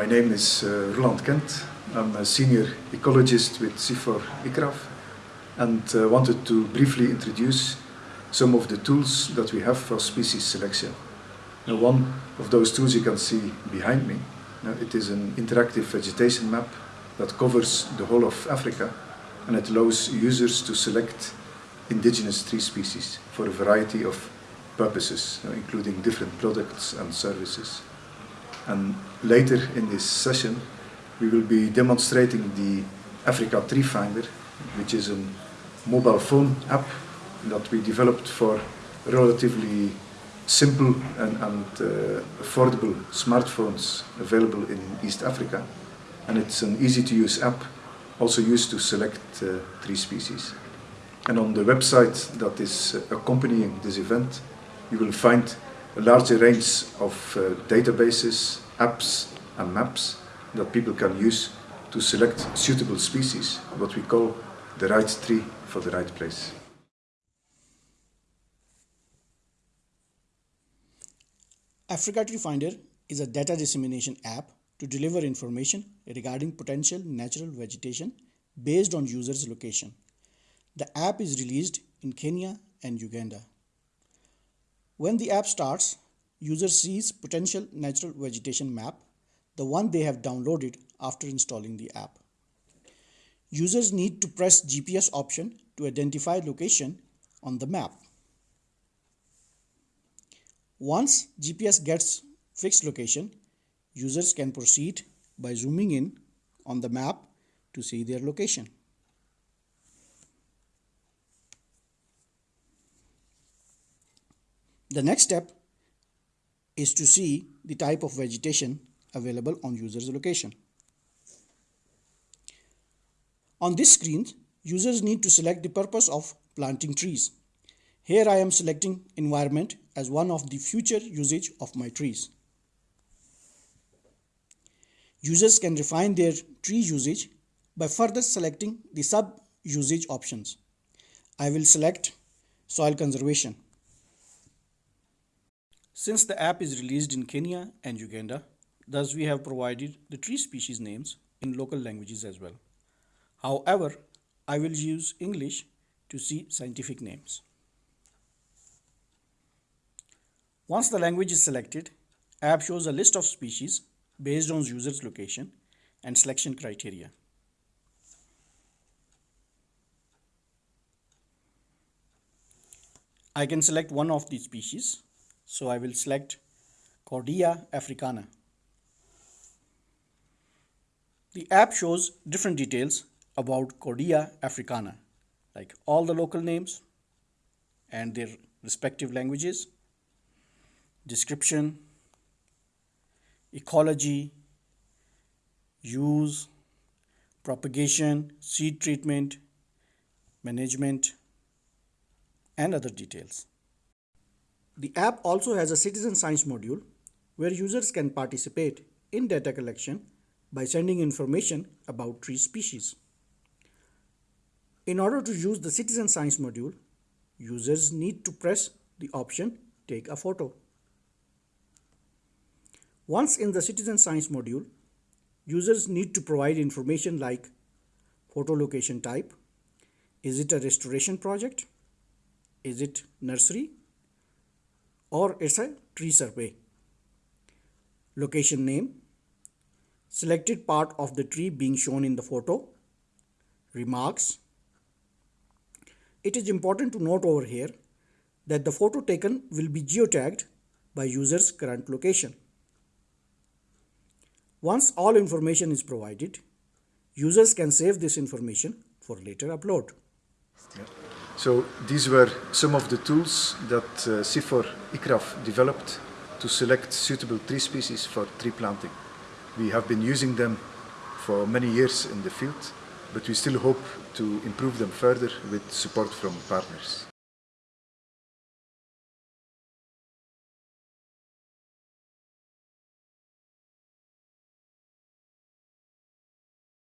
My name is uh, Roland Kindt. I'm a senior ecologist with CIFOR ICRAF and uh, wanted to briefly introduce some of the tools that we have for species selection. Now, one of those tools you can see behind me. Now, it is an interactive vegetation map that covers the whole of Africa and it allows users to select indigenous tree species for a variety of purposes, including different products and services. And later in this session, we will be demonstrating the Africa Tree Finder, which is a mobile phone app that we developed for relatively simple and, and uh, affordable smartphones available in East Africa. And it's an easy to use app, also used to select uh, tree species. And on the website that is uh, accompanying this event, you will find a larger range of uh, databases, apps and maps that people can use to select suitable species, what we call the right tree for the right place. Africa Tree Finder is a data dissemination app to deliver information regarding potential natural vegetation based on user's location. The app is released in Kenya and Uganda. When the app starts, user sees potential natural vegetation map, the one they have downloaded after installing the app. Users need to press GPS option to identify location on the map. Once GPS gets fixed location, users can proceed by zooming in on the map to see their location. The next step is to see the type of vegetation available on user's location. On this screen, users need to select the purpose of planting trees. Here I am selecting environment as one of the future usage of my trees. Users can refine their tree usage by further selecting the sub-usage options. I will select soil conservation. Since the app is released in Kenya and Uganda, thus we have provided the tree species names in local languages as well. However, I will use English to see scientific names. Once the language is selected, app shows a list of species based on user's location and selection criteria. I can select one of these species so I will select Cordia africana. The app shows different details about Cordia africana, like all the local names and their respective languages, description, ecology, use, propagation, seed treatment, management, and other details. The app also has a citizen science module where users can participate in data collection by sending information about tree species. In order to use the citizen science module, users need to press the option take a photo. Once in the citizen science module, users need to provide information like photo location type, is it a restoration project, is it nursery, or it's a tree survey. Location name, selected part of the tree being shown in the photo, remarks. It is important to note over here that the photo taken will be geotagged by user's current location. Once all information is provided, users can save this information for later upload. Yeah. So these were some of the tools that uh, CIFOR ICRAF developed to select suitable tree species for tree planting. We have been using them for many years in the field, but we still hope to improve them further with support from partners.